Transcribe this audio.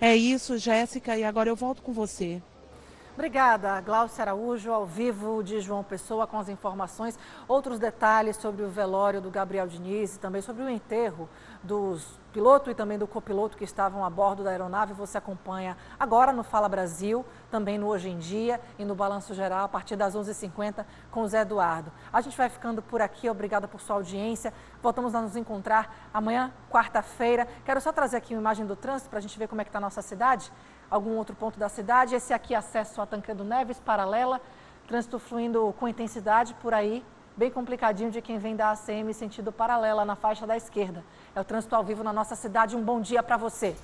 É isso, Jéssica, e agora eu volto com você. Obrigada, Glaucia Araújo, ao vivo de João Pessoa, com as informações. Outros detalhes sobre o velório do Gabriel Diniz e também sobre o enterro dos piloto e também do copiloto que estavam a bordo da aeronave. Você acompanha agora no Fala Brasil, também no Hoje em Dia e no Balanço Geral, a partir das 11h50 com o Zé Eduardo. A gente vai ficando por aqui, obrigada por sua audiência. Voltamos a nos encontrar amanhã, quarta-feira. Quero só trazer aqui uma imagem do trânsito para a gente ver como é que está a nossa cidade algum outro ponto da cidade. Esse aqui, acesso a Tancredo Neves, paralela, trânsito fluindo com intensidade por aí, bem complicadinho de quem vem da ACM sentido paralela na faixa da esquerda. É o trânsito ao vivo na nossa cidade. Um bom dia para você.